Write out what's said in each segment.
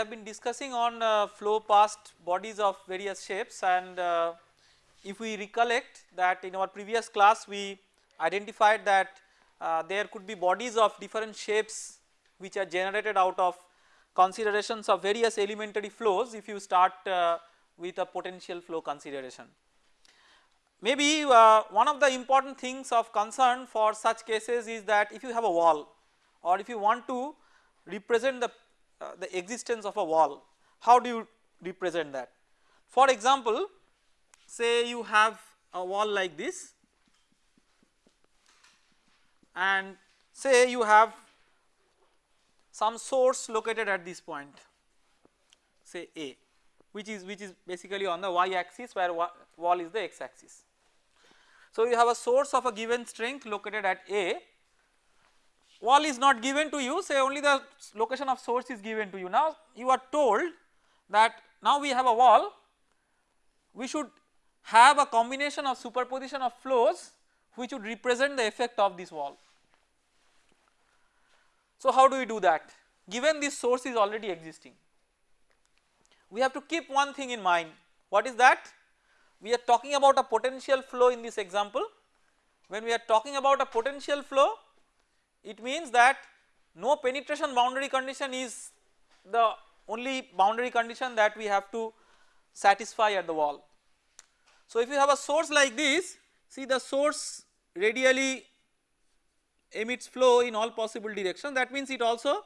have been discussing on uh, flow past bodies of various shapes and uh, if we recollect that in our previous class we identified that uh, there could be bodies of different shapes which are generated out of considerations of various elementary flows if you start uh, with a potential flow consideration. Maybe uh, one of the important things of concern for such cases is that if you have a wall or if you want to represent the, uh, the existence of a wall, how do you represent that? For example, say you have a wall like this and say you have some source located at this point say A which is which is basically on the y axis where wall is the x axis. So you have a source of a given strength located at A wall is not given to you say only the location of source is given to you. Now you are told that now we have a wall. We should have a combination of superposition of flows which would represent the effect of this wall. So how do we do that? Given this source is already existing we have to keep one thing in mind. What is that? We are talking about a potential flow in this example. When we are talking about a potential flow it means that no penetration boundary condition is the only boundary condition that we have to satisfy at the wall. So if you have a source like this see the source radially emits flow in all possible directions that means it also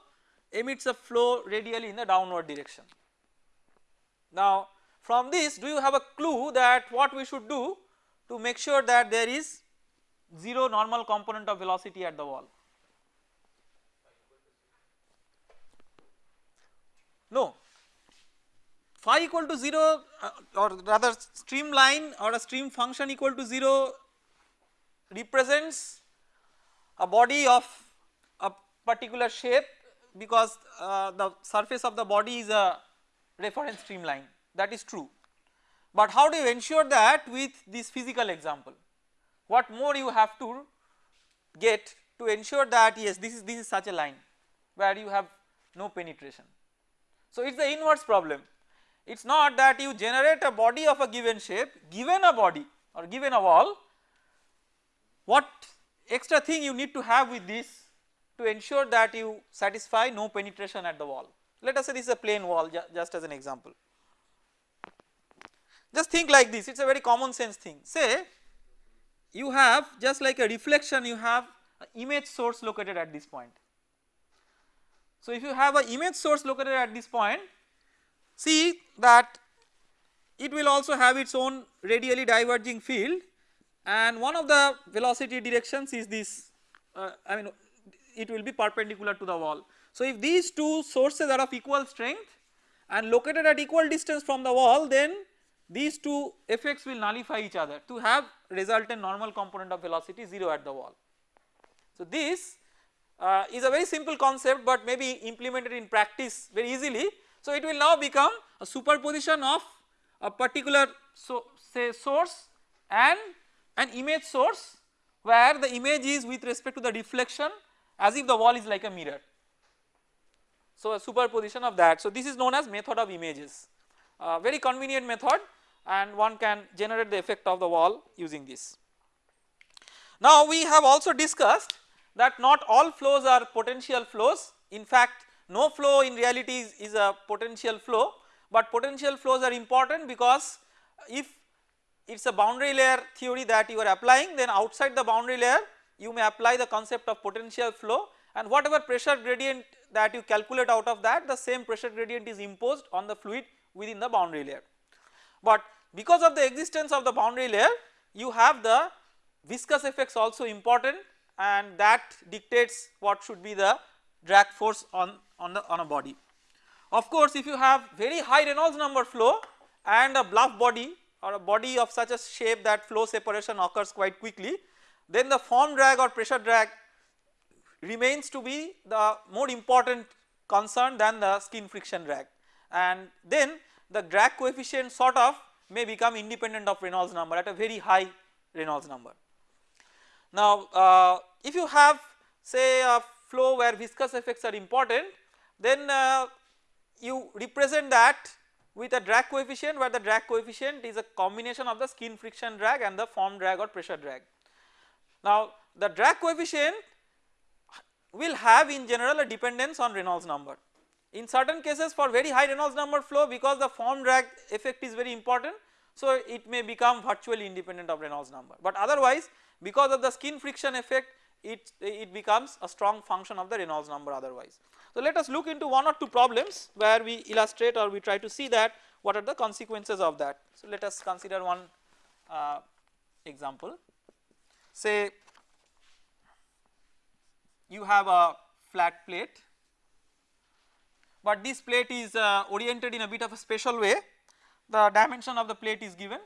emits a flow radially in the downward direction. Now from this do you have a clue that what we should do to make sure that there is 0 normal component of velocity at the wall? No phi equal to 0 uh, or rather streamline or a stream function equal to 0 represents a body of a particular shape because uh, the surface of the body is a reference streamline that is true. But how do you ensure that with this physical example what more you have to get to ensure that yes this is this is such a line where you have no penetration. So it is the inverse problem it is not that you generate a body of a given shape given a body or given a wall what extra thing you need to have with this to ensure that you satisfy no penetration at the wall. Let us say this is a plane wall ju just as an example. Just think like this it is a very common sense thing say you have just like a reflection you have image source located at this point. So if you have a image source located at this point see that it will also have its own radially diverging field and one of the velocity directions is this uh, I mean it will be perpendicular to the wall. So if these two sources are of equal strength and located at equal distance from the wall then these two effects will nullify each other to have resultant normal component of velocity 0 at the wall. So this uh, is a very simple concept but may be implemented in practice very easily. So it will now become a superposition of a particular so say source and an image source where the image is with respect to the deflection as if the wall is like a mirror. So a superposition of that. So this is known as method of images, very convenient method and one can generate the effect of the wall using this. Now we have also discussed that not all flows are potential flows in fact no flow in reality is, is a potential flow but potential flows are important because if it is a boundary layer theory that you are applying then outside the boundary layer you may apply the concept of potential flow and whatever pressure gradient that you calculate out of that the same pressure gradient is imposed on the fluid within the boundary layer. But because of the existence of the boundary layer you have the viscous effects also important and that dictates what should be the drag force on, on the on a body. Of course if you have very high Reynolds number flow and a bluff body or a body of such a shape that flow separation occurs quite quickly then the form drag or pressure drag remains to be the more important concern than the skin friction drag and then the drag coefficient sort of may become independent of Reynolds number at a very high Reynolds number. Now uh, if you have say a flow where viscous effects are important then uh, you represent that with a drag coefficient where the drag coefficient is a combination of the skin friction drag and the form drag or pressure drag. Now the drag coefficient will have in general a dependence on Reynolds number. In certain cases for very high Reynolds number flow because the form drag effect is very important so it may become virtually independent of Reynolds number but otherwise because of the skin friction effect it, it becomes a strong function of the Reynolds number otherwise. So let us look into one or two problems where we illustrate or we try to see that what are the consequences of that. So let us consider one uh, example say you have a flat plate but this plate is uh, oriented in a bit of a special way the dimension of the plate is given.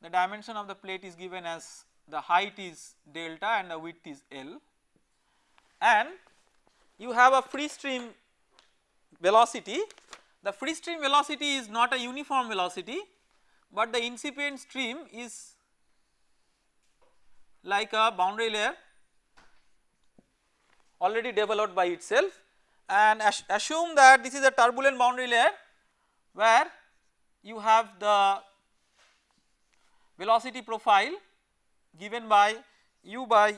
The dimension of the plate is given as the height is delta and the width is L. And you have a free stream velocity. The free stream velocity is not a uniform velocity but the incipient stream is like a boundary layer already developed by itself and assume that this is a turbulent boundary layer where you have the velocity profile given by u by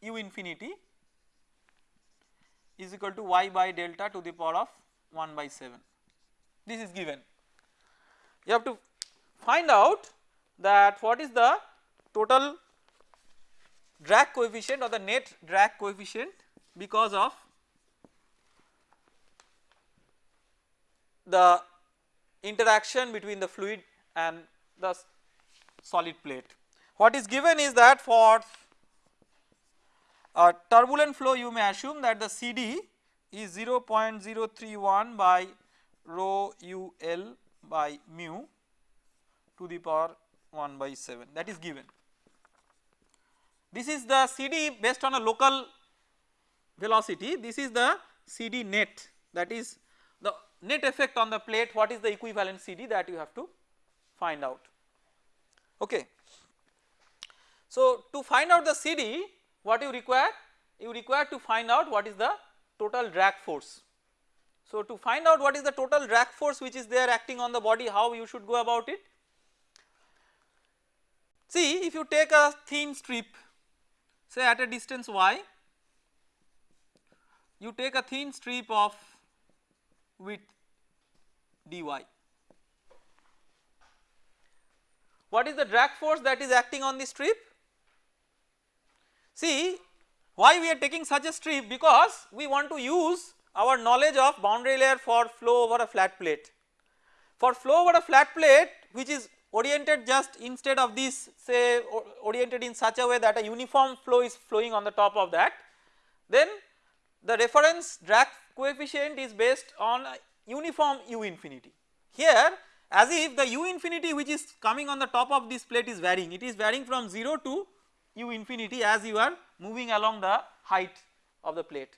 u infinity is equal to y by delta to the power of 1 by 7 this is given. You have to find out that what is the total drag coefficient or the net drag coefficient because of the interaction between the fluid and the solid plate. What is given is that for a turbulent flow you may assume that the CD is 0.031 by rho UL by mu to the power 1 by 7 that is given. This is the CD based on a local velocity this is the CD net that is net effect on the plate what is the equivalent CD that you have to find out okay. So to find out the CD what you require you require to find out what is the total drag force. So to find out what is the total drag force which is there acting on the body how you should go about it. See if you take a thin strip say at a distance y you take a thin strip of width dy. What is the drag force that is acting on the strip? See why we are taking such a strip because we want to use our knowledge of boundary layer for flow over a flat plate. For flow over a flat plate which is oriented just instead of this say oriented in such a way that a uniform flow is flowing on the top of that then the reference drag coefficient is based on uniform u infinity. Here as if the u infinity which is coming on the top of this plate is varying it is varying from 0 to u infinity as you are moving along the height of the plate.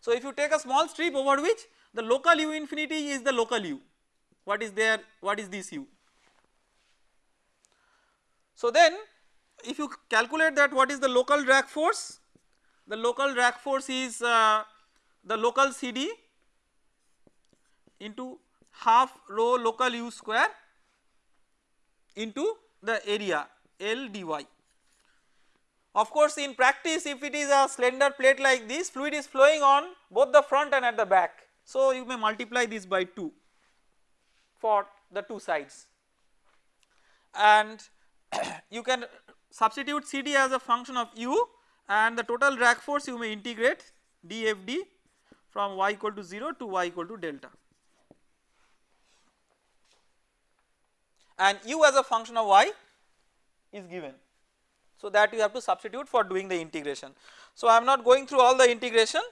So if you take a small strip over which the local u infinity is the local u what is there what is this u. So then if you calculate that what is the local drag force the local drag force is uh, the local CD into half rho local u square into the area L dy. Of course in practice if it is a slender plate like this fluid is flowing on both the front and at the back. So you may multiply this by 2 for the two sides and you can substitute CD as a function of u and the total drag force you may integrate dFd from y equal to 0 to y equal to delta and u as a function of y is given. So that you have to substitute for doing the integration. So I am not going through all the integration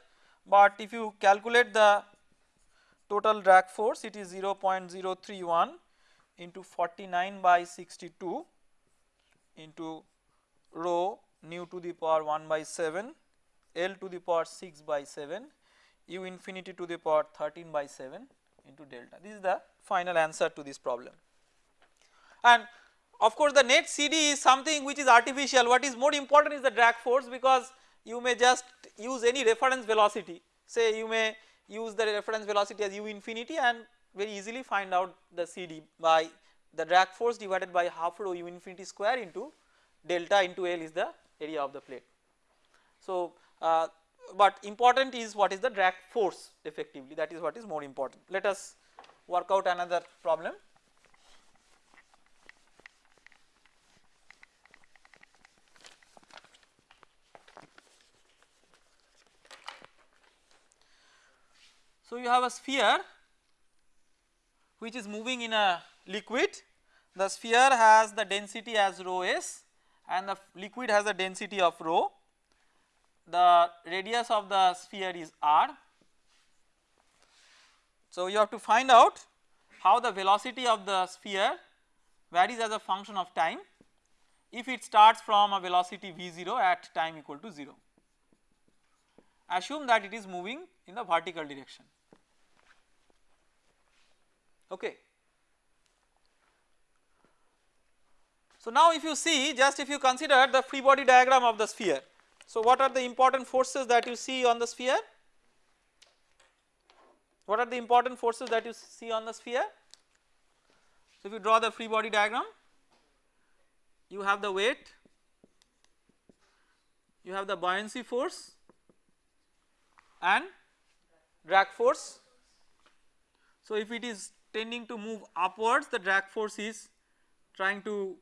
but if you calculate the total drag force it is 0.031 into 49 by 62 into rho nu to the power 1 by 7 L to the power 6 by 7 u infinity to the power 13 by 7 into delta. This is the final answer to this problem and of course the net CD is something which is artificial what is more important is the drag force because you may just use any reference velocity say you may use the reference velocity as u infinity and very easily find out the CD by the drag force divided by half rho u infinity square into delta into L is the area of the plate. So, uh, but important is what is the drag force effectively that is what is more important. Let us work out another problem. So, you have a sphere which is moving in a liquid the sphere has the density as rho s and the liquid has the density of rho the radius of the sphere is r. So, you have to find out how the velocity of the sphere varies as a function of time if it starts from a velocity v0 at time equal to 0. Assume that it is moving in the vertical direction. Okay. So, now if you see just if you consider the free body diagram of the sphere so, what are the important forces that you see on the sphere? What are the important forces that you see on the sphere? So, if you draw the free body diagram, you have the weight, you have the buoyancy force and drag force. So, if it is tending to move upwards the drag force is trying to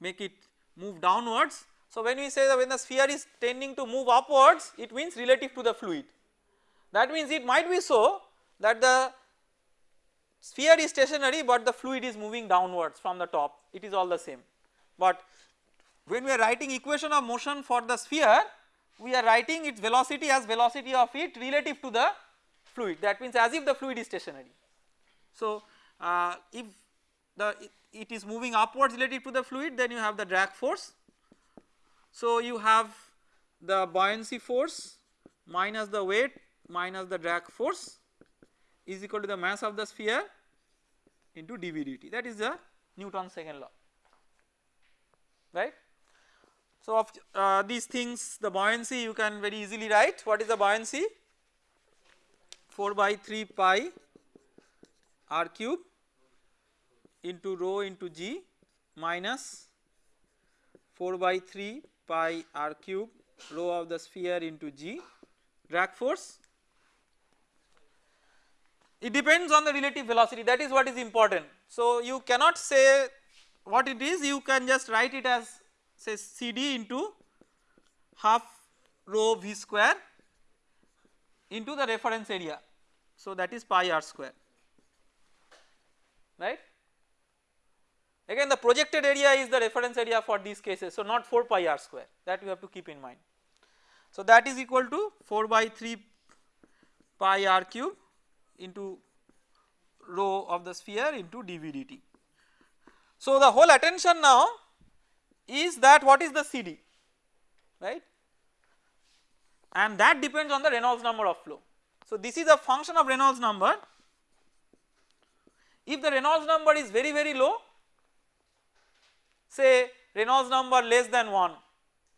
make it move downwards so, when we say that when the sphere is tending to move upwards it means relative to the fluid that means it might be so that the sphere is stationary but the fluid is moving downwards from the top it is all the same. But when we are writing equation of motion for the sphere we are writing its velocity as velocity of it relative to the fluid that means as if the fluid is stationary. So, uh, if the it, is moving upwards relative to the fluid then you have the drag force. So, you have the buoyancy force minus the weight minus the drag force is equal to the mass of the sphere into dv dt. That is the Newton's second law. Right. So, of uh, these things the buoyancy you can very easily write. What is the buoyancy? 4 by 3 pi r cube into rho into g minus 4 by 3 pi r cube rho of the sphere into g drag force. It depends on the relative velocity that is what is important. So, you cannot say what it is you can just write it as say CD into half rho v square into the reference area. So, that is pi r square right Again the projected area is the reference area for these cases so not 4 pi r square that you have to keep in mind. So that is equal to 4 by 3 pi r cube into rho of the sphere into dv dt. So the whole attention now is that what is the CD right and that depends on the Reynolds number of flow. So this is a function of Reynolds number if the Reynolds number is very very low say Reynolds number less than 1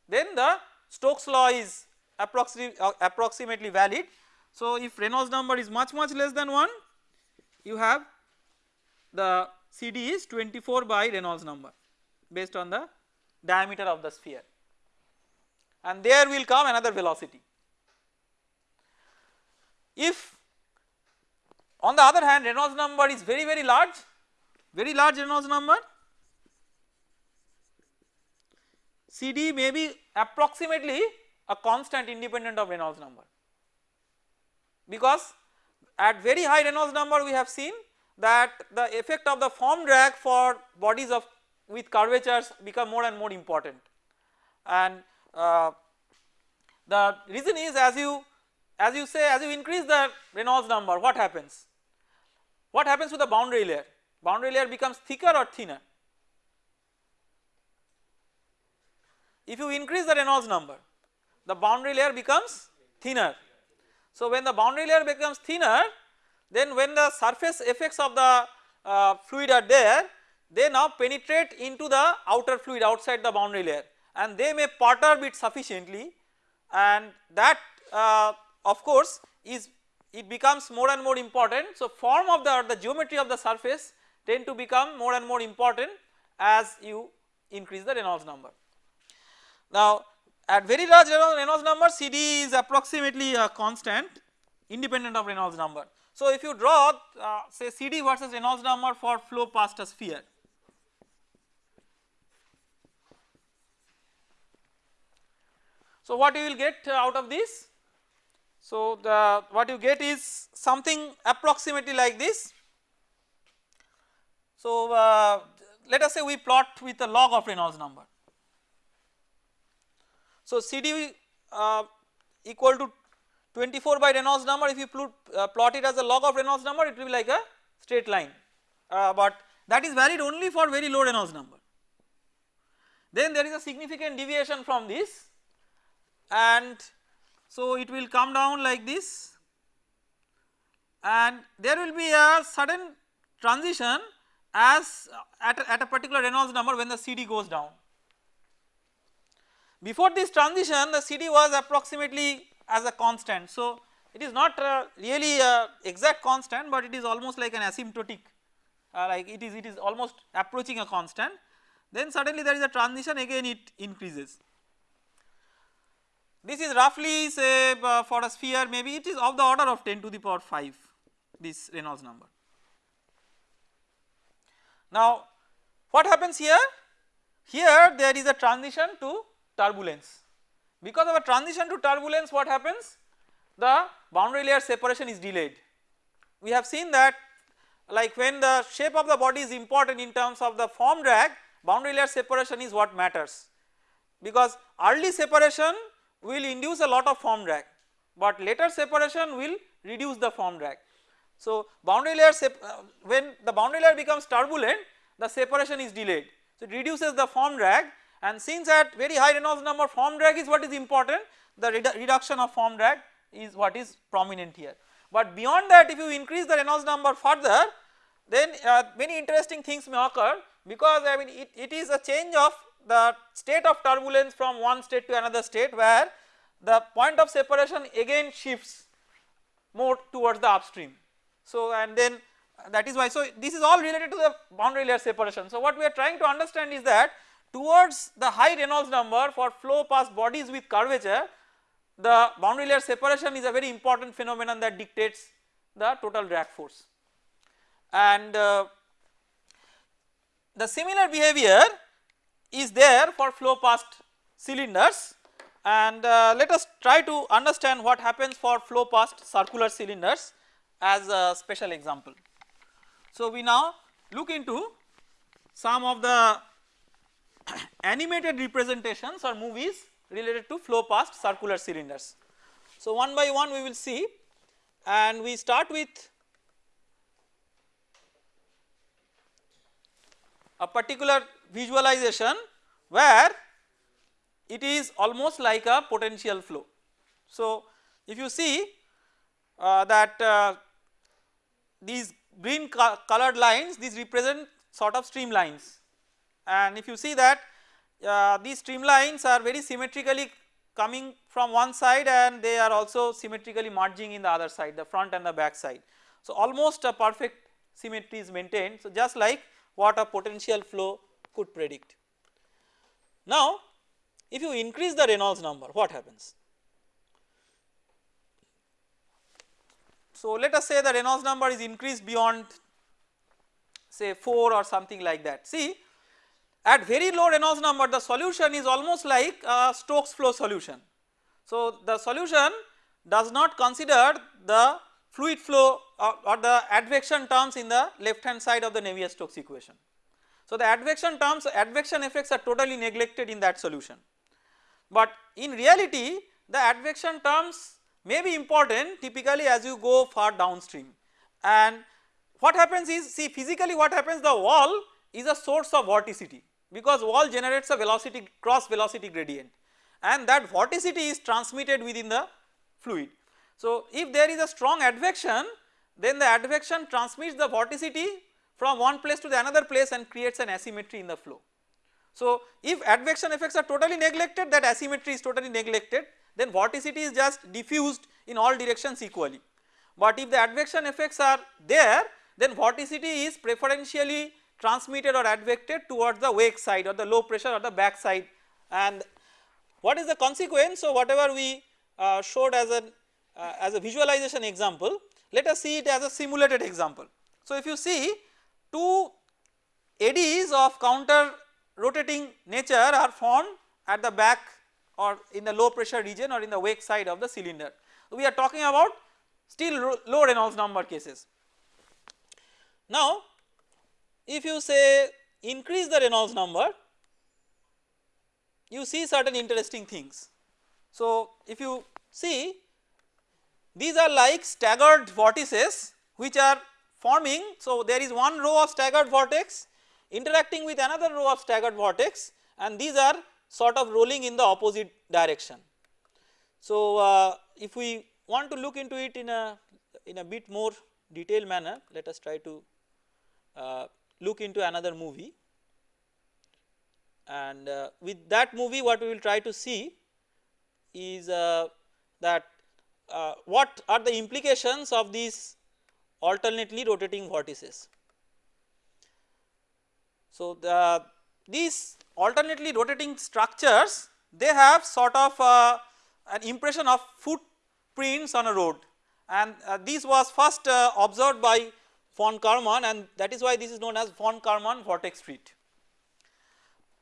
then the Stokes law is approximately, uh, approximately valid. So if Reynolds number is much much less than 1 you have the CD is 24 by Reynolds number based on the diameter of the sphere and there will come another velocity. If on the other hand Reynolds number is very very large. Very large Reynolds number. CD may be approximately a constant independent of Reynolds number. Because at very high Reynolds number we have seen that the effect of the form drag for bodies of with curvatures become more and more important. And uh, the reason is as you as you say as you increase the Reynolds number what happens what happens to the boundary layer? Boundary layer becomes thicker or thinner. If you increase the Reynolds number the boundary layer becomes thinner. So when the boundary layer becomes thinner then when the surface effects of the uh, fluid are there they now penetrate into the outer fluid outside the boundary layer. And they may perturb it sufficiently. And that uh, of course is it becomes more and more important. So, form of the or the geometry of the surface tend to become more and more important as you increase the Reynolds number. Now at very large Reynolds number CD is approximately a constant independent of Reynolds number. So if you draw uh, say CD versus Reynolds number for flow past a sphere. So what you will get out of this? So the what you get is something approximately like this. So uh, let us say we plot with a log of Reynolds number. So CD uh, equal to 24 by Reynolds number if you plot, uh, plot it as a log of Reynolds number it will be like a straight line uh, but that is valid only for very low Reynolds number. Then there is a significant deviation from this and so it will come down like this and there will be a sudden transition as at a, at a particular Reynolds number when the CD goes down. Before this transition the CD was approximately as a constant. So it is not uh, really a exact constant but it is almost like an asymptotic uh, like it is it is almost approaching a constant then suddenly there is a transition again it increases. This is roughly say uh, for a sphere maybe it is of the order of 10 to the power 5 this Reynolds number. Now what happens here? Here there is a transition to turbulence because of a transition to turbulence what happens? The boundary layer separation is delayed. We have seen that like when the shape of the body is important in terms of the form drag boundary layer separation is what matters because early separation will induce a lot of form drag but later separation will reduce the form drag. So boundary layer uh, when the boundary layer becomes turbulent the separation is delayed so it reduces the form drag and since at very high Reynolds number form drag is what is important the redu reduction of form drag is what is prominent here. But beyond that if you increase the Reynolds number further then uh, many interesting things may occur because I mean it, it is a change of the state of turbulence from one state to another state where the point of separation again shifts more towards the upstream. So and then that is why so this is all related to the boundary layer separation. So what we are trying to understand is that towards the high Reynolds number for flow past bodies with curvature the boundary layer separation is a very important phenomenon that dictates the total drag force and uh, the similar behavior is there for flow past cylinders and uh, let us try to understand what happens for flow past circular cylinders as a special example. So we now look into some of the animated representations or movies related to flow past circular cylinders. So one by one we will see and we start with a particular visualization where it is almost like a potential flow. So if you see uh, that uh, these green co colored lines these represent sort of streamlines and if you see that uh, these streamlines are very symmetrically coming from one side and they are also symmetrically merging in the other side the front and the back side. So almost a perfect symmetry is maintained so just like what a potential flow could predict. Now if you increase the Reynolds number what happens? So let us say the Reynolds number is increased beyond say 4 or something like that. See at very low Reynolds number the solution is almost like a Stokes flow solution. So the solution does not consider the fluid flow or, or the advection terms in the left hand side of the Navier-Stokes equation. So the advection terms advection effects are totally neglected in that solution. But in reality the advection terms may be important typically as you go far downstream and what happens is see physically what happens the wall is a source of vorticity because wall generates a velocity cross velocity gradient and that vorticity is transmitted within the fluid. So if there is a strong advection then the advection transmits the vorticity from one place to the another place and creates an asymmetry in the flow. So if advection effects are totally neglected that asymmetry is totally neglected then vorticity is just diffused in all directions equally. but if the advection effects are there then vorticity is preferentially transmitted or advected towards the wake side or the low pressure or the back side and what is the consequence so whatever we uh, showed as an uh, as a visualization example let us see it as a simulated example. So if you see two eddies of counter rotating nature are formed at the back or in the low pressure region or in the wake side of the cylinder. We are talking about still low Reynolds number cases. Now if you say increase the Reynolds number you see certain interesting things. So if you see these are like staggered vortices which are forming so there is one row of staggered vortex interacting with another row of staggered vortex and these are sort of rolling in the opposite direction. So uh, if we want to look into it in a in a bit more detailed manner let us try to uh, look into another movie and uh, with that movie what we will try to see is uh, that uh, what are the implications of these alternately rotating vortices. So the these alternately rotating structures they have sort of uh, an impression of footprints on a road and uh, this was first uh, observed by von Karman and that is why this is known as von Karman vortex street.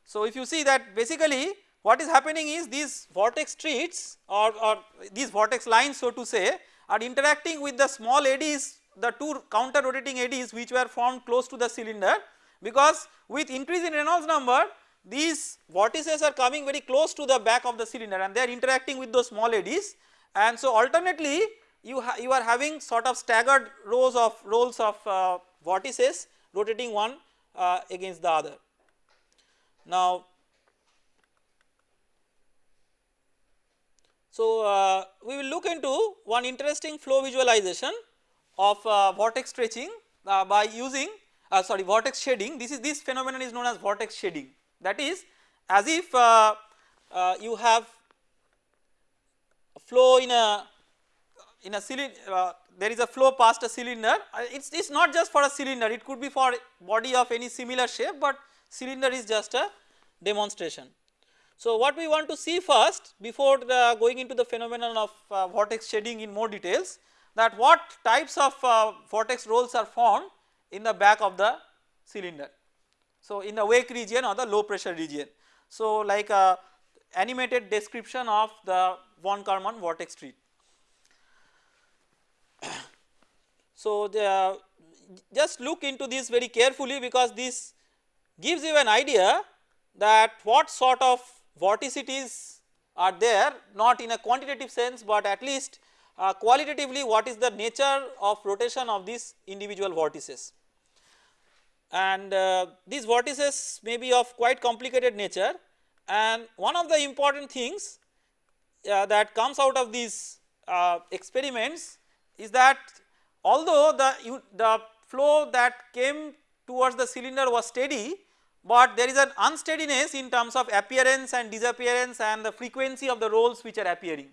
So if you see that basically what is happening is these vortex streets or, or these vortex lines so to say are interacting with the small eddies the two counter rotating eddies which were formed close to the cylinder because with increase in Reynolds number these vortices are coming very close to the back of the cylinder and they are interacting with those small eddies and so alternately you, you are having sort of staggered rows of rolls of uh, vortices rotating one uh, against the other. Now so uh, we will look into one interesting flow visualization of uh, vortex stretching uh, by using uh, sorry vortex shedding. This is this phenomenon is known as vortex shedding. That is as if uh, uh, you have flow in a in a cylinder there is a flow past a cylinder. It is not just for a cylinder. It could be for body of any similar shape but cylinder is just a demonstration. So what we want to see first before uh, going into the phenomenon of uh, vortex shedding in more details that what types of uh, vortex rolls are formed in the back of the cylinder. So in the wake region or the low pressure region. So like a animated description of the von Karman vortex street. So the, just look into this very carefully because this gives you an idea that what sort of vorticities are there not in a quantitative sense but at least uh, qualitatively what is the nature of rotation of these individual vortices. And uh, these vortices may be of quite complicated nature and one of the important things uh, that comes out of these uh, experiments is that although the, the flow that came towards the cylinder was steady but there is an unsteadiness in terms of appearance and disappearance and the frequency of the rolls which are appearing.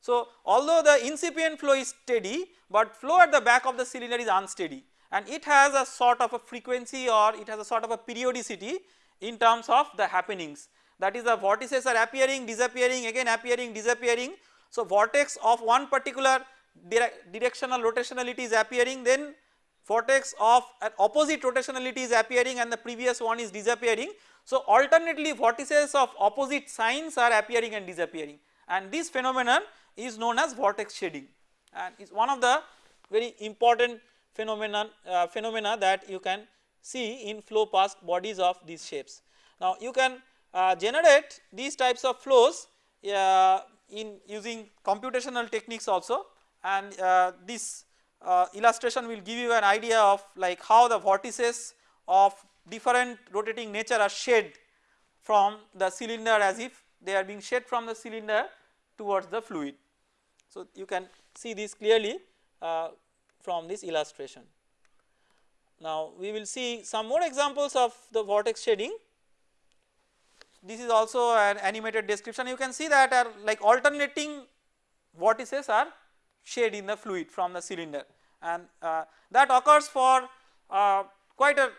So although the incipient flow is steady but flow at the back of the cylinder is unsteady and it has a sort of a frequency or it has a sort of a periodicity in terms of the happenings that is the vortices are appearing disappearing again appearing disappearing. So vortex of one particular directional rotationality is appearing then vortex of an opposite rotationality is appearing and the previous one is disappearing. So alternately vortices of opposite signs are appearing and disappearing and this phenomenon is known as vortex shedding and is one of the very important phenomenon uh, phenomena that you can see in flow past bodies of these shapes. Now you can uh, generate these types of flows uh, in using computational techniques also and uh, this uh, illustration will give you an idea of like how the vortices of different rotating nature are shed from the cylinder as if they are being shed from the cylinder towards the fluid. So you can see this clearly uh, from this illustration. Now we will see some more examples of the vortex shedding. This is also an animated description you can see that are like alternating vortices are shed in the fluid from the cylinder and uh, that occurs for uh, quite a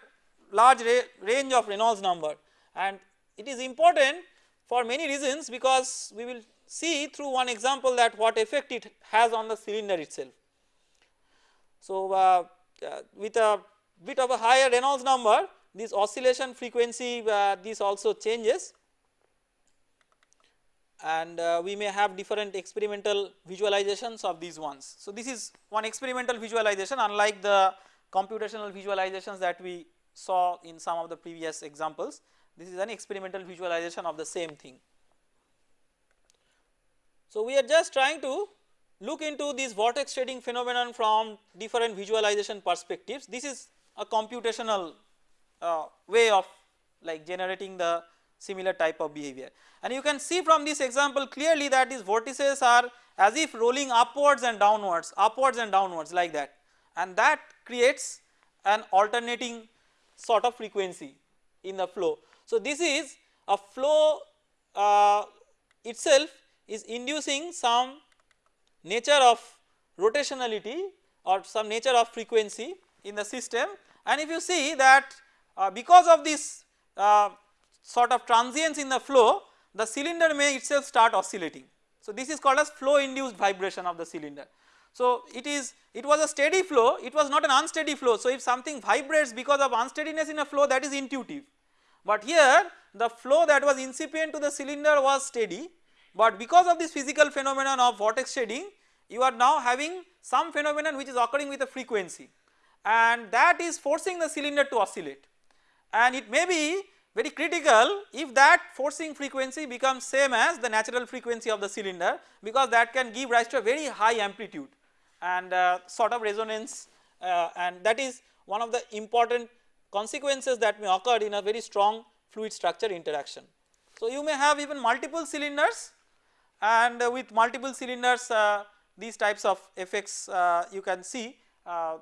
large range of Reynolds number and it is important for many reasons because we will see through one example that what effect it has on the cylinder itself. So, uh, uh, with a bit of a higher Reynolds number this oscillation frequency uh, this also changes and uh, we may have different experimental visualizations of these ones. So, this is one experimental visualization unlike the computational visualizations that we saw in some of the previous examples this is an experimental visualization of the same thing. So, we are just trying to look into this vortex shedding phenomenon from different visualization perspectives this is a computational uh, way of like generating the similar type of behavior. And you can see from this example clearly that these vortices are as if rolling upwards and downwards, upwards and downwards like that and that creates an alternating sort of frequency in the flow. So, this is a flow uh, itself is inducing some nature of rotationality or some nature of frequency in the system and if you see that uh, because of this uh, sort of transience in the flow the cylinder may itself start oscillating. So, this is called as flow induced vibration of the cylinder. So, it is it was a steady flow it was not an unsteady flow. So, if something vibrates because of unsteadiness in a flow that is intuitive, but here the flow that was incipient to the cylinder was steady, but because of this physical phenomenon of vortex shedding you are now having some phenomenon which is occurring with a frequency and that is forcing the cylinder to oscillate and it may be very critical if that forcing frequency becomes same as the natural frequency of the cylinder because that can give rise to a very high amplitude and uh, sort of resonance uh, and that is one of the important consequences that may occur in a very strong fluid structure interaction. So, you may have even multiple cylinders and uh, with multiple cylinders uh, these types of effects uh, you can see uh,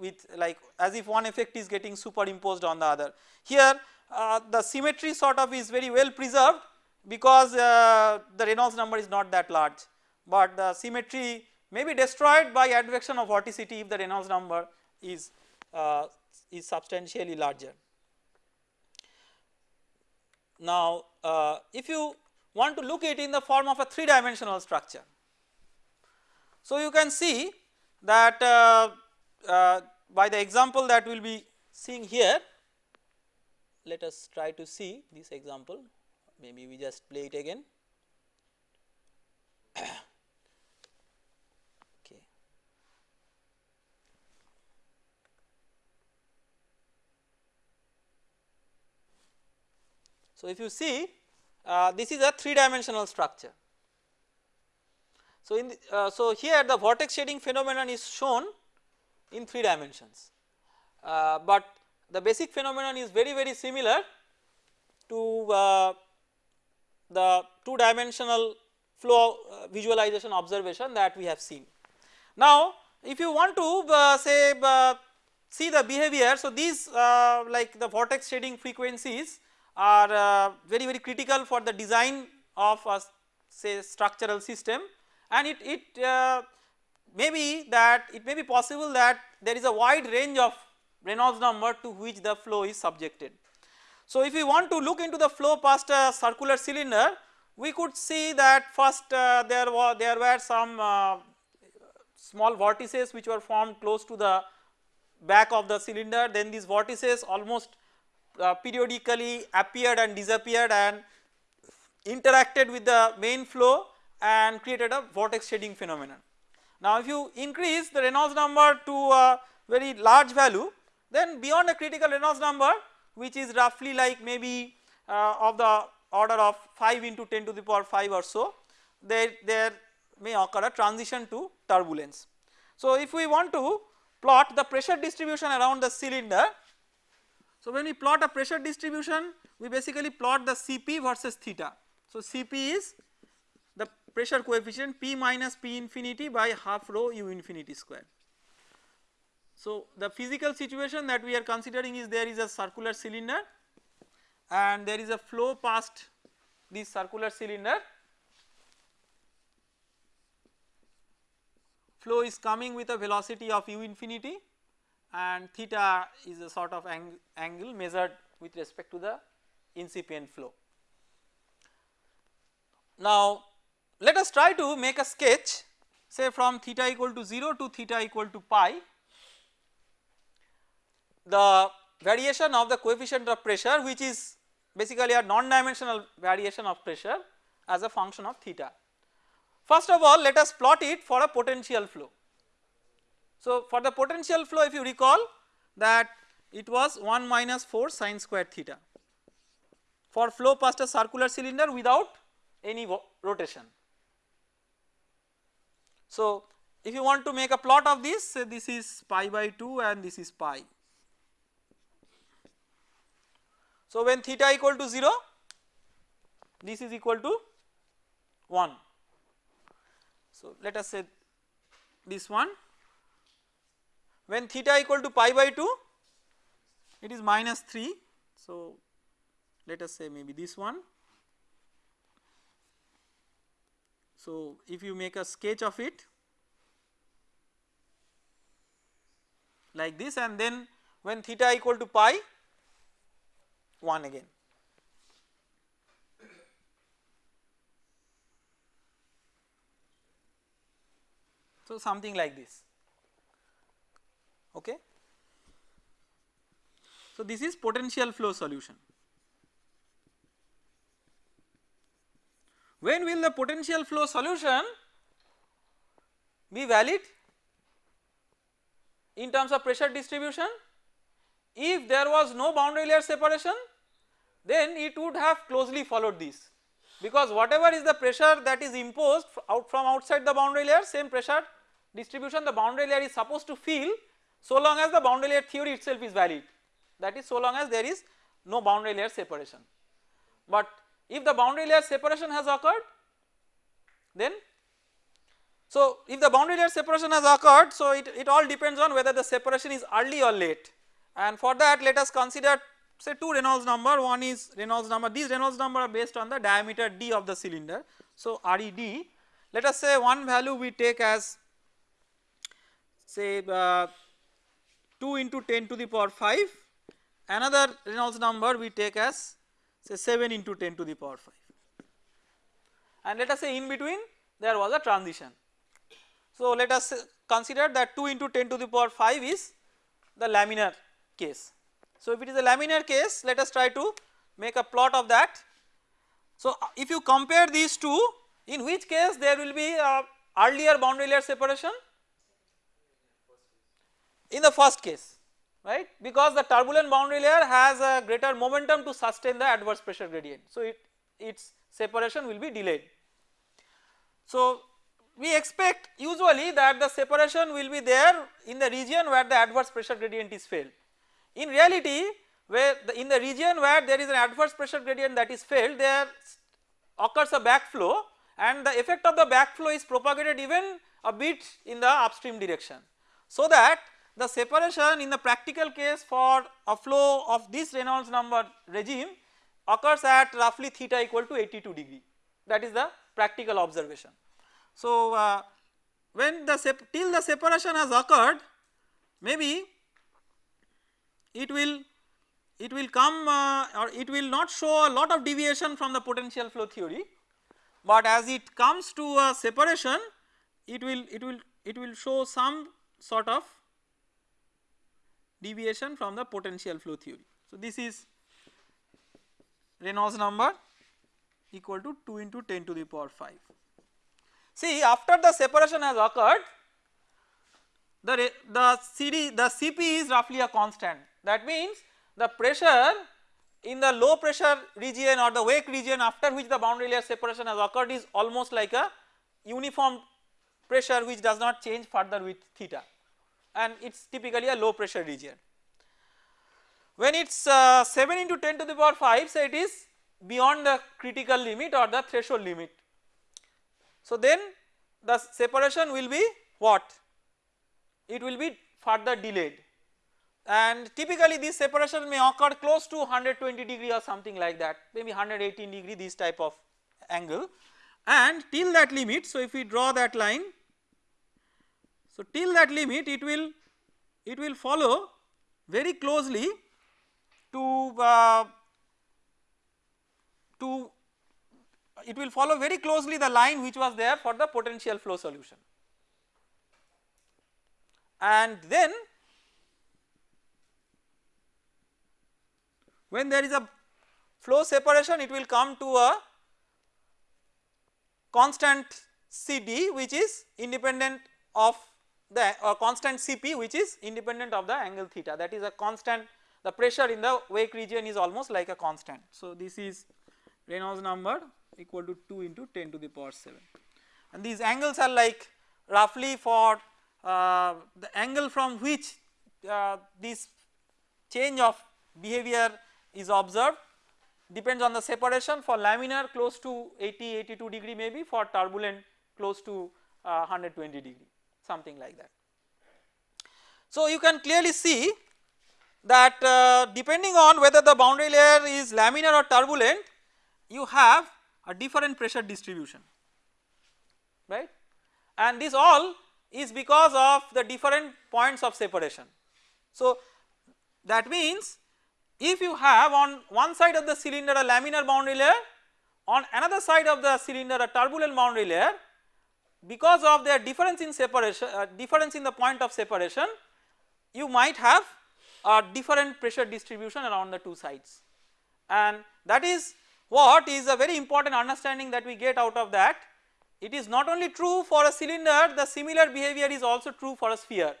with like as if one effect is getting superimposed on the other. Here uh, the symmetry sort of is very well preserved because uh, the Reynolds number is not that large, but the symmetry may be destroyed by advection of vorticity if the Reynolds number is, uh, is substantially larger. Now uh, if you want to look at it in the form of a 3 dimensional structure. So you can see that uh, by the example that we will be seeing here let us try to see this example maybe we just play it again. okay. So, if you see uh, this is a 3 dimensional structure. So, in the, uh, so here the vortex shedding phenomenon is shown in 3 dimensions, uh, but the basic phenomenon is very very similar to uh, the 2 dimensional flow uh, visualization observation that we have seen. Now if you want to uh, say uh, see the behavior so these uh, like the vortex shedding frequencies are uh, very very critical for the design of a say structural system and it, it may be that it may be possible that there is a wide range of Reynolds number to which the flow is subjected. So if we want to look into the flow past a circular cylinder we could see that first uh, there were there were some uh, small vortices which were formed close to the back of the cylinder then these vortices almost uh, periodically appeared and disappeared and interacted with the main flow and created a vortex shedding phenomenon. Now if you increase the Reynolds number to a very large value then beyond a critical Reynolds number which is roughly like maybe uh, of the order of 5 into 10 to the power 5 or so there, there may occur a transition to turbulence. So if we want to plot the pressure distribution around the cylinder so when we plot a pressure distribution we basically plot the Cp versus theta. So Cp is the pressure coefficient P minus P infinity by half rho u infinity square. So, the physical situation that we are considering is there is a circular cylinder and there is a flow past this circular cylinder flow is coming with a velocity of u infinity and theta is a sort of ang angle measured with respect to the incipient flow. Now let us try to make a sketch say from theta equal to 0 to theta equal to pi the variation of the coefficient of pressure which is basically a non-dimensional variation of pressure as a function of theta. First of all let us plot it for a potential flow. So for the potential flow if you recall that it was 1 minus 4 sine square theta for flow past a circular cylinder without any rotation. So if you want to make a plot of this say this is pi by 2 and this is pi So when theta equal to 0 this is equal to 1. So let us say this one when theta equal to pi by 2 it is minus 3 so let us say maybe this one. So if you make a sketch of it like this and then when theta equal to pi 1 again. So something like this okay. So this is potential flow solution. When will the potential flow solution be valid in terms of pressure distribution? If there was no boundary layer separation then it would have closely followed this because whatever is the pressure that is imposed out from outside the boundary layer same pressure distribution the boundary layer is supposed to feel so long as the boundary layer theory itself is valid. That is so long as there is no boundary layer separation. But if the boundary layer separation has occurred then so if the boundary layer separation has occurred so it, it all depends on whether the separation is early or late. And for that let us consider say two Reynolds number one is Reynolds number these Reynolds number are based on the diameter d of the cylinder. So RED let us say one value we take as say uh, 2 into 10 to the power 5 another Reynolds number we take as say 7 into 10 to the power 5 and let us say in between there was a transition. So let us consider that 2 into 10 to the power 5 is the laminar case so if it is a laminar case let us try to make a plot of that. So if you compare these two in which case there will be a earlier boundary layer separation in the first case right because the turbulent boundary layer has a greater momentum to sustain the adverse pressure gradient. So it its separation will be delayed. So we expect usually that the separation will be there in the region where the adverse pressure gradient is felt in reality where the, in the region where there is an adverse pressure gradient that is felt there occurs a backflow and the effect of the backflow is propagated even a bit in the upstream direction. So that the separation in the practical case for a flow of this Reynolds number regime occurs at roughly theta equal to 82 degree that is the practical observation. So uh, when the till the separation has occurred maybe it will it will come uh, or it will not show a lot of deviation from the potential flow theory but as it comes to a separation it will it will it will show some sort of deviation from the potential flow theory. So this is Reynolds number equal to 2 into 10 to the power 5. See after the separation has occurred the, the CD the Cp is roughly a constant that means the pressure in the low pressure region or the wake region after which the boundary layer separation has occurred is almost like a uniform pressure which does not change further with theta and it is typically a low pressure region. When it is uh, 7 into 10 to the power 5 so it is beyond the critical limit or the threshold limit. So then the separation will be what? It will be further delayed and typically this separation may occur close to 120 degree or something like that maybe 118 degree this type of angle. And till that limit so if we draw that line So till that limit it will it will follow very closely to uh, to it will follow very closely the line which was there for the potential flow solution. And then when there is a flow separation it will come to a constant CD which is independent of the uh, constant Cp which is independent of the angle theta that is a constant the pressure in the wake region is almost like a constant. So this is Reynolds number equal to 2 into 10 to the power 7 and these angles are like roughly for uh, the angle from which uh, this change of behavior is observed. Depends on the separation. For laminar close to 80 82 degree maybe. For turbulent close to uh, 120 degree. Something like that. So you can clearly see that uh, depending on whether the boundary layer is laminar or turbulent you have a different pressure distribution. Right? And this all is because of the different points of separation. So that means if you have on one side of the cylinder a laminar boundary layer on another side of the cylinder a turbulent boundary layer because of their difference in separation uh, difference in the point of separation you might have a different pressure distribution around the two sides. And that is what is a very important understanding that we get out of that. It is not only true for a cylinder the similar behavior is also true for a sphere.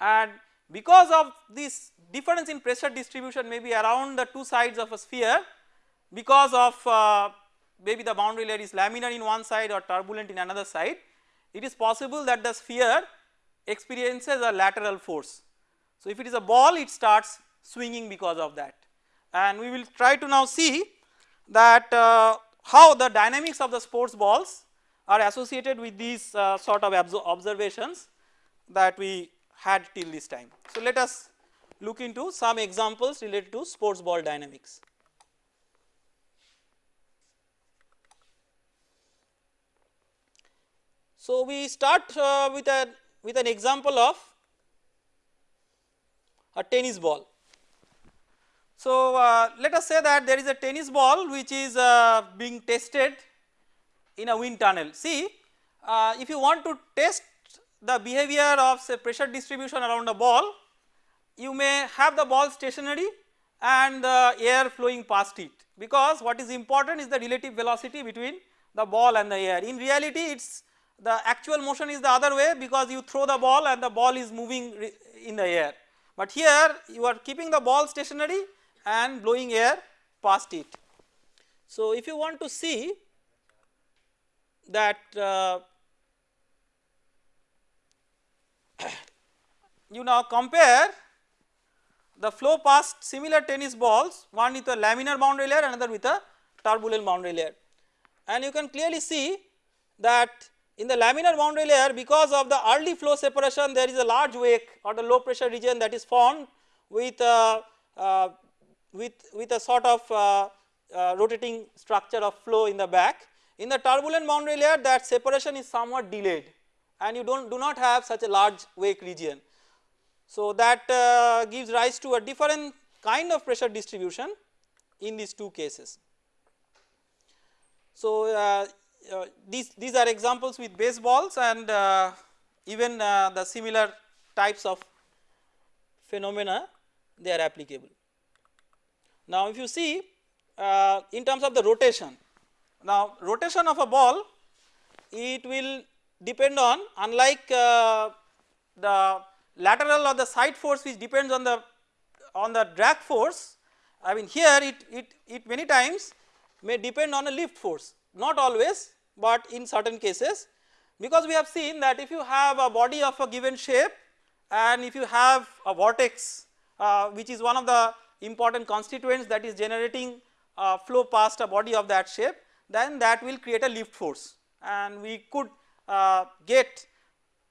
And because of this difference in pressure distribution maybe around the two sides of a sphere because of uh, maybe the boundary layer is laminar in one side or turbulent in another side it is possible that the sphere experiences a lateral force. So if it is a ball it starts swinging because of that and we will try to now see that uh, how the dynamics of the sports balls are associated with these uh, sort of observations that we had till this time. So let us look into some examples related to sports ball dynamics. So we start uh, with a with an example of a tennis ball. So uh, let us say that there is a tennis ball which is uh, being tested in a wind tunnel. See uh, if you want to test the behavior of say pressure distribution around a ball you may have the ball stationary and the air flowing past it because what is important is the relative velocity between the ball and the air. In reality it is the actual motion is the other way because you throw the ball and the ball is moving in the air. But here you are keeping the ball stationary and blowing air past it. So if you want to see that uh, you now compare the flow past similar tennis balls one with a laminar boundary layer another with a turbulent boundary layer and you can clearly see that in the laminar boundary layer because of the early flow separation there is a large wake or the low pressure region that is formed with uh, uh, with, with a sort of uh, uh rotating structure of flow in the back. In the turbulent boundary layer that separation is somewhat delayed and you do not do not have such a large wake region. So that uh, gives rise to a different kind of pressure distribution in these two cases. So uh, uh, these, these are examples with baseballs and uh, even uh, the similar types of phenomena they are applicable. Now if you see uh, in terms of the rotation, now rotation of a ball it will depend on unlike uh, the lateral or the side force which depends on the on the drag force I mean here it, it, it many times may depend on a lift force. Not always but in certain cases. Because we have seen that if you have a body of a given shape and if you have a vortex uh, which is one of the important constituents that is generating uh, flow past a body of that shape then that will create a lift force. And we could get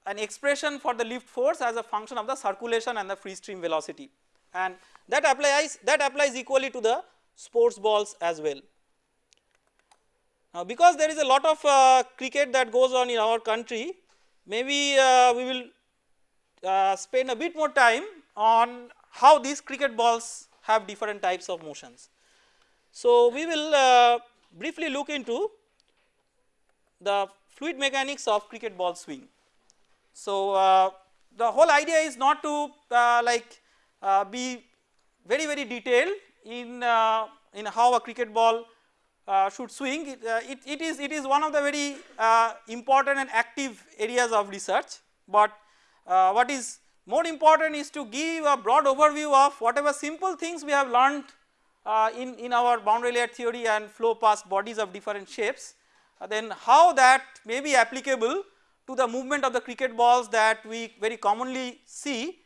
an expression for the lift force as a function of the circulation and the free stream velocity and that applies that applies equally to the sports balls as well. Now because there is a lot of uh, cricket that goes on in our country maybe uh, we will uh, spend a bit more time on how these cricket balls have different types of motions. So, we will uh, briefly look into the fluid mechanics of cricket ball swing. So, uh, the whole idea is not to uh, like uh, be very very detailed in uh, in how a cricket ball uh, should swing. It, it, it is it is one of the very important and active areas of research. But what is more important is to give a broad overview of whatever simple things we have learned uh, in, in our boundary layer theory and flow past bodies of different shapes then how that may be applicable to the movement of the cricket balls that we very commonly see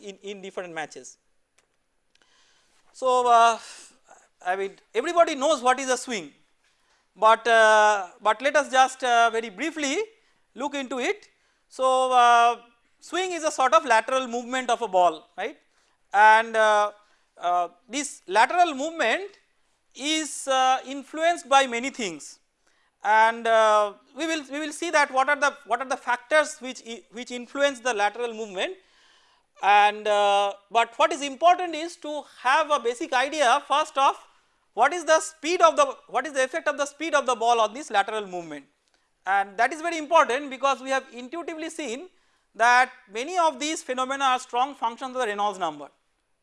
in, in different matches. So, I mean everybody knows what is a swing, but uh, but let us just uh, very briefly look into it. So, uh, swing is a sort of lateral movement of a ball right and uh, uh, this lateral movement is uh, influenced by many things and we will we will see that what are the what are the factors which which influence the lateral movement and uh, but what is important is to have a basic idea first of what is the speed of the what is the effect of the speed of the ball on this lateral movement and that is very important because we have intuitively seen that many of these phenomena are strong functions of the Reynolds number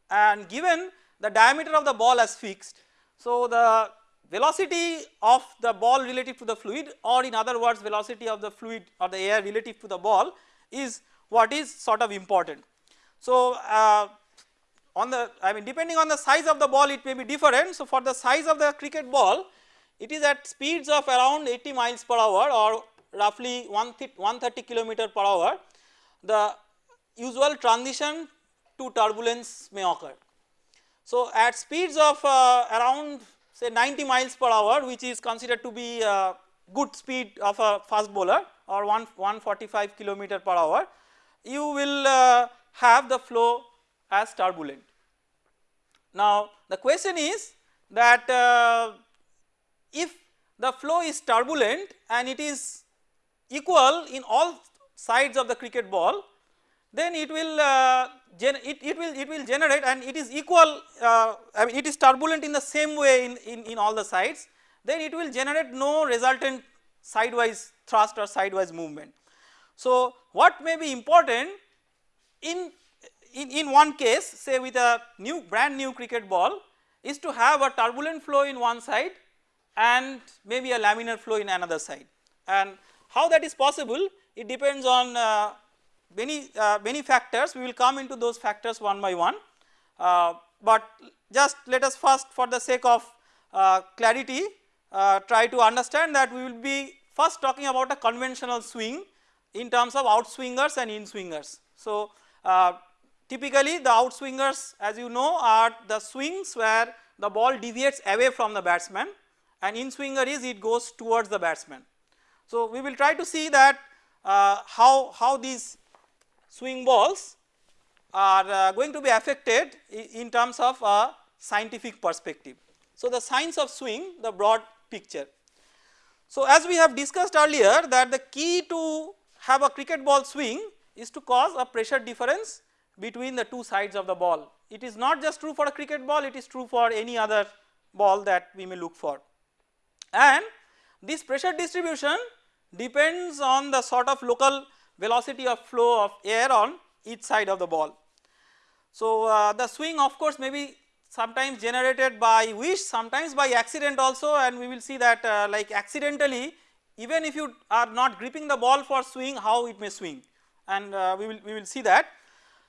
and given the diameter of the ball as fixed. So, the velocity of the ball relative to the fluid or in other words velocity of the fluid or the air relative to the ball is what is sort of important. So, uh, on the I mean depending on the size of the ball it may be different. So, for the size of the cricket ball it is at speeds of around 80 miles per hour or roughly 130 kilometer per hour the usual transition to turbulence may occur. So, at speeds of uh, around say 90 miles per hour which is considered to be a good speed of a fast bowler or 1 145 kilometer per hour you will uh, have the flow as turbulent. Now the question is that uh, if the flow is turbulent and it is equal in all sides of the cricket ball then it will uh, it, it will it will generate and it is equal uh, I mean it is turbulent in the same way in, in, in all the sides then it will generate no resultant sidewise thrust or sidewise movement. So what may be important in, in, in one case say with a new brand new cricket ball is to have a turbulent flow in one side and maybe a laminar flow in another side and how that is possible it depends on uh, many uh, many factors we will come into those factors one by one uh, but just let us first for the sake of uh, clarity uh, try to understand that we will be first talking about a conventional swing in terms of outswingers and inswingers. So uh, typically the outswingers as you know are the swings where the ball deviates away from the batsman and inswinger is it goes towards the batsman. So we will try to see that uh, how, how these swing balls are uh, going to be affected in terms of a scientific perspective. So the science of swing the broad picture. So as we have discussed earlier that the key to have a cricket ball swing is to cause a pressure difference between the two sides of the ball. It is not just true for a cricket ball it is true for any other ball that we may look for and this pressure distribution depends on the sort of local velocity of flow of air on each side of the ball. So uh, the swing of course may be sometimes generated by wish sometimes by accident also and we will see that uh, like accidentally even if you are not gripping the ball for swing how it may swing and uh, we will we will see that.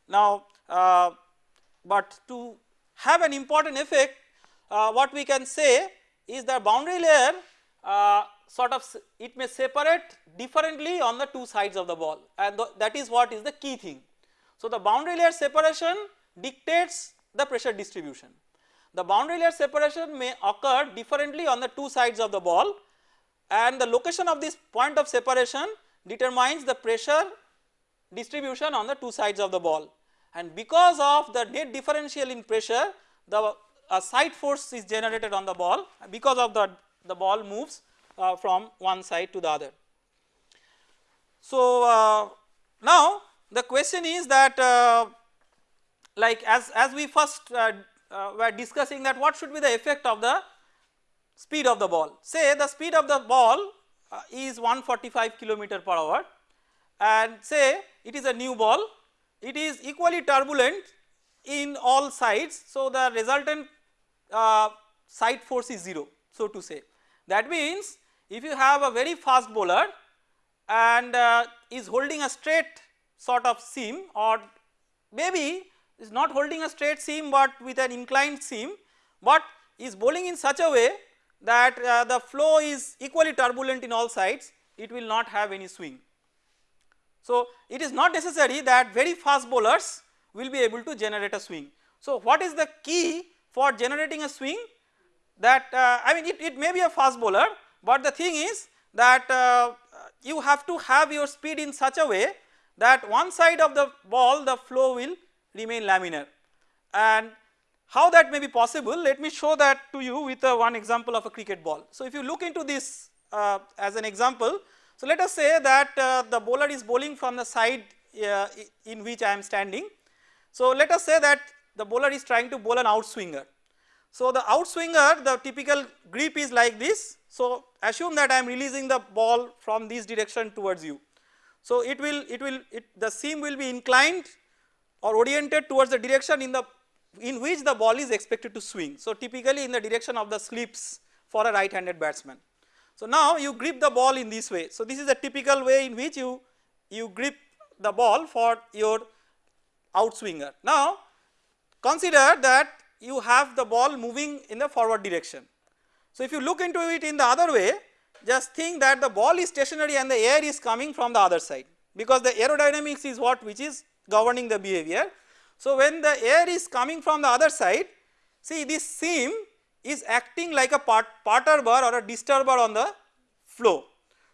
Now uh, but to have an important effect uh, what we can say is the boundary layer uh, sort of it may separate differently on the two sides of the ball and th that is what is the key thing. So the boundary layer separation dictates the pressure distribution. The boundary layer separation may occur differently on the two sides of the ball and the location of this point of separation determines the pressure distribution on the two sides of the ball and because of the net differential in pressure the a side force is generated on the ball because of the the ball moves uh, from one side to the other. So uh, now the question is that uh, like as, as we first uh, uh, were discussing that what should be the effect of the speed of the ball. Say the speed of the ball uh, is 145 kilometer per hour and say it is a new ball, it is equally turbulent in all sides. So, the resultant uh, side force is 0 so to say. That means if you have a very fast bowler and uh, is holding a straight sort of seam or maybe is not holding a straight seam but with an inclined seam but is bowling in such a way that uh, the flow is equally turbulent in all sides it will not have any swing. So it is not necessary that very fast bowlers will be able to generate a swing. So what is the key for generating a swing that uh, I mean it, it may be a fast bowler but the thing is that uh, you have to have your speed in such a way that one side of the ball the flow will remain laminar and how that may be possible let me show that to you with a one example of a cricket ball. So if you look into this uh, as an example so let us say that uh, the bowler is bowling from the side uh, in which I am standing. So let us say that the bowler is trying to bowl an outswinger. So the outswinger the typical grip is like this so assume that I am releasing the ball from this direction towards you. So it will it will it the seam will be inclined or oriented towards the direction in the in which the ball is expected to swing. So typically in the direction of the slips for a right handed batsman. So now you grip the ball in this way. So this is a typical way in which you you grip the ball for your outswinger. Now consider that you have the ball moving in the forward direction. So if you look into it in the other way just think that the ball is stationary and the air is coming from the other side because the aerodynamics is what which is governing the behavior. So when the air is coming from the other side see this seam is acting like a part, perturber or a disturber on the flow.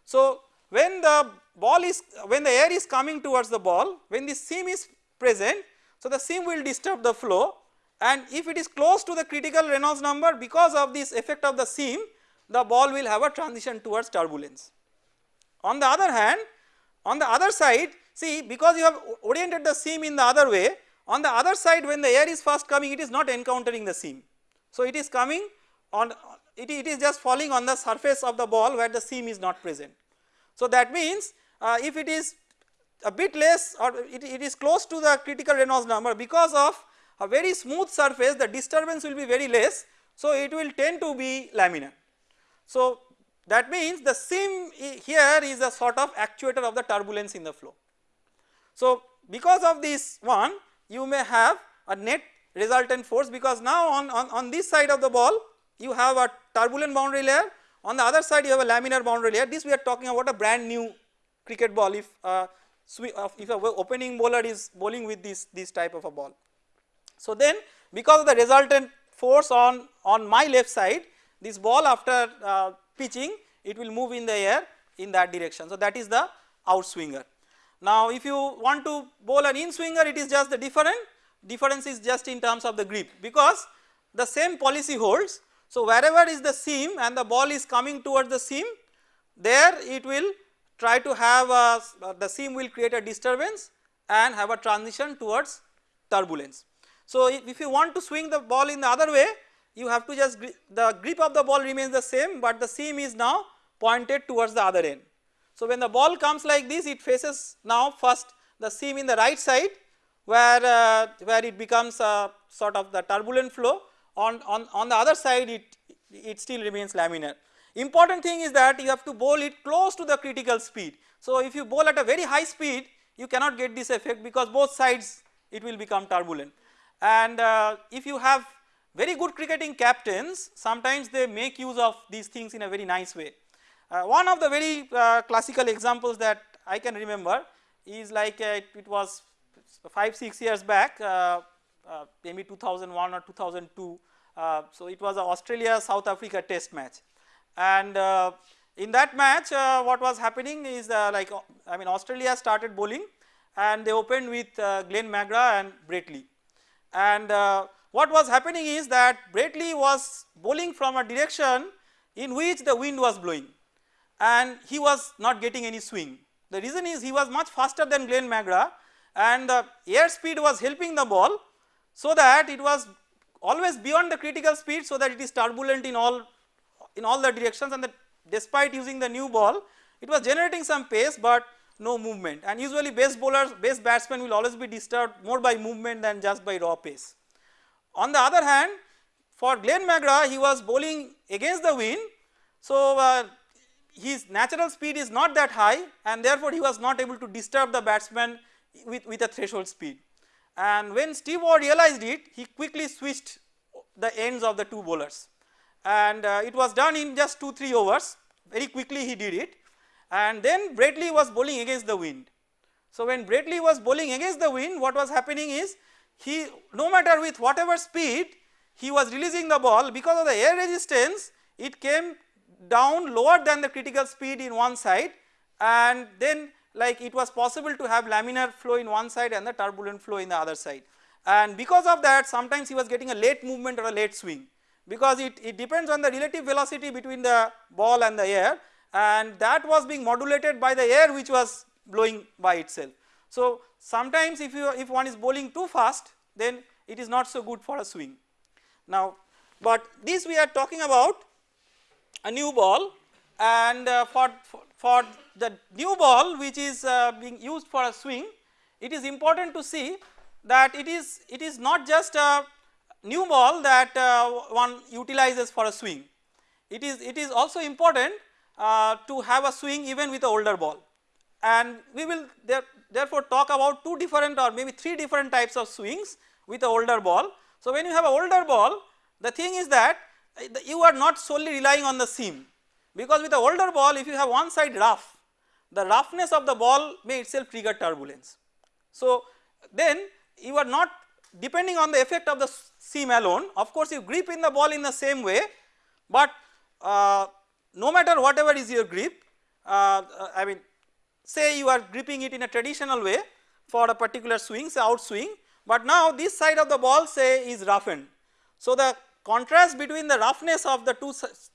So when the ball is when the air is coming towards the ball when this seam is present so the seam will disturb the flow and if it is close to the critical Reynolds number because of this effect of the seam the ball will have a transition towards turbulence. On the other hand on the other side see because you have oriented the seam in the other way on the other side when the air is first coming it is not encountering the seam. So it is coming on it, it is just falling on the surface of the ball where the seam is not present. So that means uh, if it is a bit less or it, it is close to the critical Reynolds number because of a very smooth surface the disturbance will be very less so it will tend to be laminar. So that means the seam here is a sort of actuator of the turbulence in the flow. So because of this one you may have a net resultant force because now on, on, on this side of the ball you have a turbulent boundary layer on the other side you have a laminar boundary layer this we are talking about a brand new cricket ball if uh, if a opening bowler is bowling with this this type of a ball. So then because of the resultant force on, on my left side this ball after uh, pitching it will move in the air in that direction. So that is the outswinger. Now if you want to bowl an in swinger it is just the different difference is just in terms of the grip because the same policy holds. So wherever is the seam and the ball is coming towards the seam there it will try to have a, the seam will create a disturbance and have a transition towards turbulence. So if you want to swing the ball in the other way you have to just the grip of the ball remains the same but the seam is now pointed towards the other end. So when the ball comes like this it faces now first the seam in the right side where uh, where it becomes a sort of the turbulent flow on, on, on the other side it, it still remains laminar. Important thing is that you have to bowl it close to the critical speed. So if you bowl at a very high speed you cannot get this effect because both sides it will become turbulent and uh, if you have very good cricketing captains sometimes they make use of these things in a very nice way. Uh, one of the very uh, classical examples that I can remember is like uh, it, it, was 5 6 years back uh, uh, maybe 2001 or 2002 so it was a Australia South Africa test match. And in that match what was happening is like I mean Australia started bowling and they opened with Glenn McGrath and Brett Lee and uh, what was happening is that Brett Lee was bowling from a direction in which the wind was blowing and he was not getting any swing. The reason is he was much faster than Glenn McGrath and the air speed was helping the ball so that it was always beyond the critical speed so that it is turbulent in all in all the directions and despite using the new ball it was generating some pace but no movement. And usually base bowlers base batsmen will always be disturbed more by movement than just by raw pace. On the other hand for Glenn McGrath he was bowling against the wind. So uh, his natural speed is not that high and therefore he was not able to disturb the batsman with, with a threshold speed. And when Steve Waugh realized it he quickly switched the ends of the two bowlers. And uh, it was done in just 2 3 overs. Very quickly he did it and then Brett Lee was bowling against the wind. So when Brett Lee was bowling against the wind what was happening is he no matter with whatever speed he was releasing the ball. Because of the air resistance it came down lower than the critical speed in one side. And then like it was possible to have laminar flow in one side and the turbulent flow in the other side. And because of that sometimes he was getting a late movement or a late swing. Because it, it depends on the relative velocity between the ball and the air and that was being modulated by the air which was blowing by itself. So sometimes if you if one is bowling too fast then it is not so good for a swing. Now but this we are talking about a new ball and uh, for, for, the new ball which is uh, being used for a swing it is important to see that it is it is not just a new ball that uh, one utilizes for a swing it is it is also important uh, to have a swing even with the older ball and we will there, therefore talk about two different or maybe three different types of swings with the older ball. So when you have a older ball the thing is that uh, you are not solely relying on the seam because with the older ball if you have one side rough the roughness of the ball may itself trigger turbulence. So then you are not depending on the effect of the seam alone of course you grip in the ball in the same way but uh, no matter whatever is your grip uh, I mean say you are gripping it in a traditional way for a particular swing say out swing but now this side of the ball say is roughened. So the contrast between the roughness of the two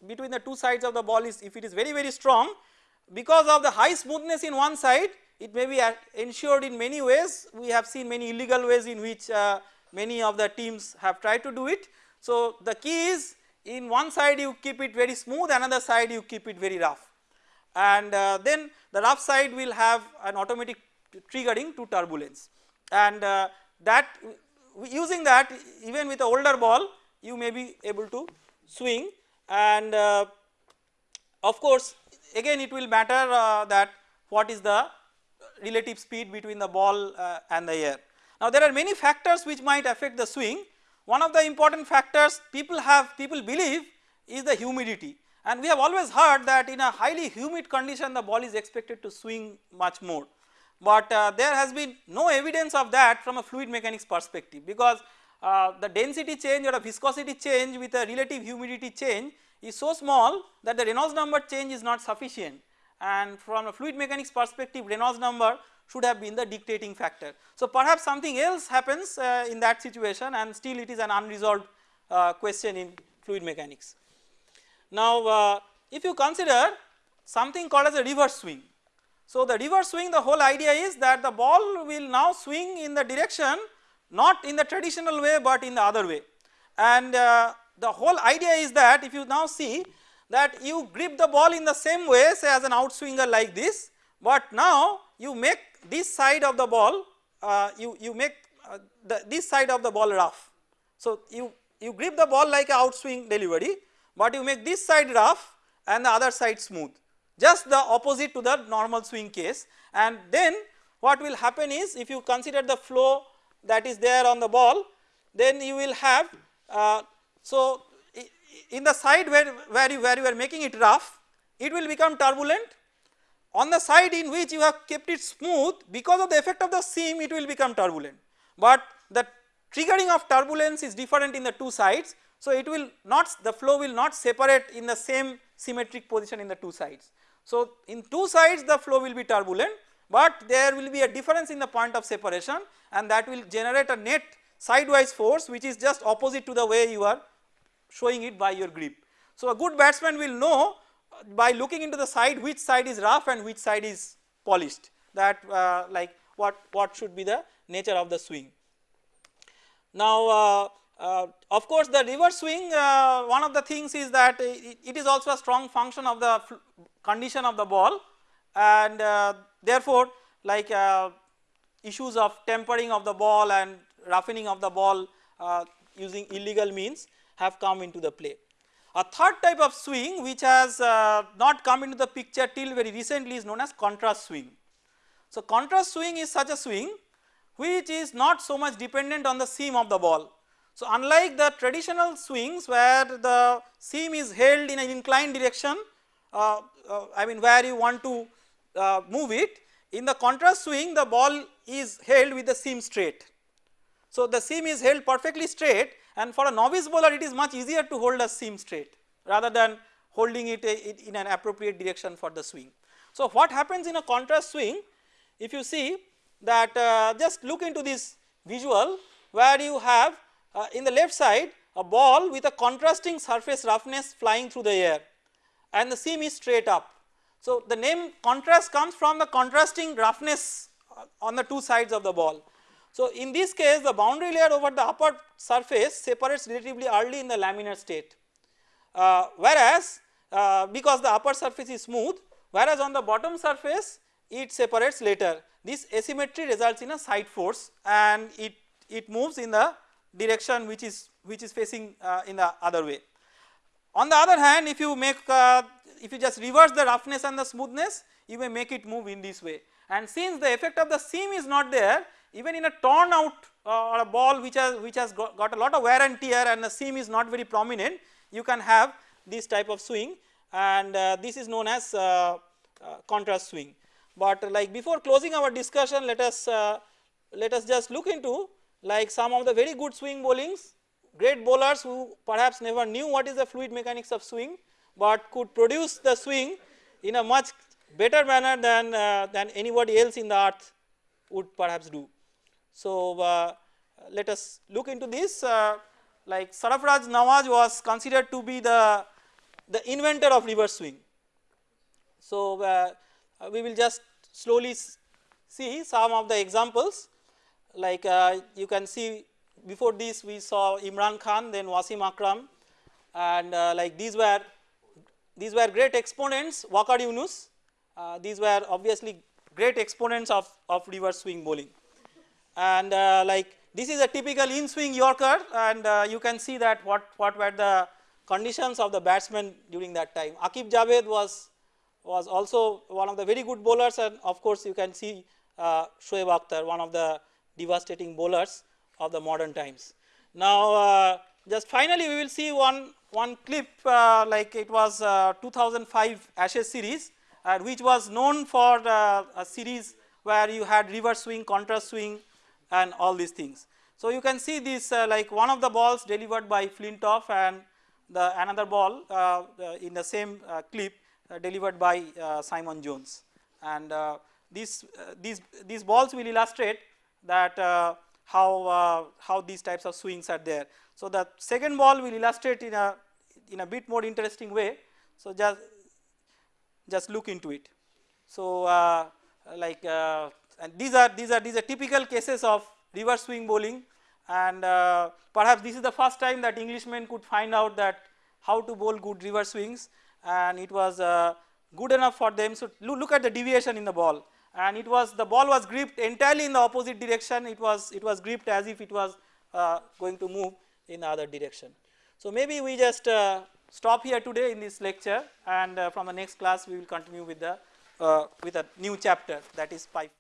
between the two sides of the ball is if it is very very strong because of the high smoothness in one side it may be ensured in many ways we have seen many illegal ways in which uh, many of the teams have tried to do it. So the key is in one side you keep it very smooth another side you keep it very rough. And uh, then the rough side will have an automatic triggering to turbulence. And uh, that using that even with a older ball you may be able to swing. And uh, of course again it will matter uh, that what is the relative speed between the ball uh, and the air. Now there are many factors which might affect the swing one of the important factors people have people believe is the humidity and we have always heard that in a highly humid condition the ball is expected to swing much more. But uh, there has been no evidence of that from a fluid mechanics perspective because uh, the density change or a viscosity change with a relative humidity change is so small that the Reynolds number change is not sufficient and from a fluid mechanics perspective Reynolds number should have been the dictating factor. So perhaps something else happens uh, in that situation and still it is an unresolved uh, question in fluid mechanics. Now uh, if you consider something called as a reverse swing. So the reverse swing the whole idea is that the ball will now swing in the direction not in the traditional way but in the other way and uh, the whole idea is that if you now see that you grip the ball in the same way say as an outswinger like this but now you make this side of the ball uh, you, you make uh, the, this side of the ball rough. So you, you grip the ball like a outswing delivery but you make this side rough and the other side smooth just the opposite to the normal swing case and then what will happen is if you consider the flow that is there on the ball then you will have uh, so in the side where, where you where you are making it rough it will become turbulent on the side in which you have kept it smooth because of the effect of the seam it will become turbulent but the triggering of turbulence is different in the two sides so it will not the flow will not separate in the same symmetric position in the two sides. So in two sides the flow will be turbulent but there will be a difference in the point of separation and that will generate a net sidewise force which is just opposite to the way you are showing it by your grip. So a good batsman will know by looking into the side which side is rough and which side is polished that uh, like what, what should be the nature of the swing. Now uh, uh, of course the reverse swing uh, one of the things is that it, it is also a strong function of the condition of the ball and uh, therefore like issues of tempering of the ball and roughening of the ball using illegal means have come into the play. A third type of swing which has uh, not come into the picture till very recently is known as contrast swing. So, contrast swing is such a swing which is not so much dependent on the seam of the ball. So, unlike the traditional swings where the seam is held in an inclined direction uh, uh, I mean where you want to uh, move it in the contrast swing the ball is held with the seam straight. So, the seam is held perfectly straight and for a novice bowler it is much easier to hold a seam straight rather than holding it in an appropriate direction for the swing. So, what happens in a contrast swing if you see that uh, just look into this visual where you have uh, in the left side a ball with a contrasting surface roughness flying through the air and the seam is straight up. So, the name contrast comes from the contrasting roughness uh, on the two sides of the ball. So, in this case the boundary layer over the upper surface separates relatively early in the laminar state uh, whereas uh, because the upper surface is smooth whereas on the bottom surface it separates later. This asymmetry results in a side force and it, it moves in the direction which is which is facing uh, in the other way. On the other hand if you make uh, if you just reverse the roughness and the smoothness you may make it move in this way and since the effect of the seam is not there even in a torn out uh, or a ball which has which has got, got, a lot of wear and tear and the seam is not very prominent you can have this type of swing and uh, this is known as uh, uh contrast swing. But like before closing our discussion let us uh, let us just look into like some of the very good swing bowlings great bowlers who perhaps never knew what is the fluid mechanics of swing but could produce the swing in a much better manner than uh, than anybody else in the earth would perhaps do. So, uh, let us look into this. Uh, like Sarfraz Nawaz was considered to be the, the inventor of reverse swing. So, uh, we will just slowly see some of the examples. Like uh, you can see before this we saw Imran Khan then Wasim Akram and uh, like these were these were great exponents Waqar Younis uh, these were obviously great exponents of, of reverse swing bowling and uh, like this is a typical in swing Yorker and uh, you can see that what, what were the conditions of the batsman during that time. Aqib Javed was, was also one of the very good bowlers and of course you can see uh, Shoaib Akhtar one of the devastating bowlers of the modern times. Now uh, just finally we will see one, one clip uh, like it was uh, 2005 Ashes series which was known for a series where you had reverse swing, contrast swing and all these things. So, you can see this uh, like one of the balls delivered by Flintoff and the another ball uh, in the same uh, clip uh, delivered by uh, Simon Jones and uh, these these these balls will illustrate that how how these types of swings are there. So, the second ball will illustrate in a in a bit more interesting way. So, just just look into it. So, like and these are these are these are typical cases of reverse swing bowling and uh, perhaps this is the first time that Englishmen could find out that how to bowl good reverse swings and it was uh, good enough for them. So, look at the deviation in the ball and it was the ball was gripped entirely in the opposite direction it was it was gripped as if it was uh, going to move in the other direction. So, maybe we just uh, stop here today in this lecture and uh, from the next class we will continue with the uh, with a new chapter that is pipe.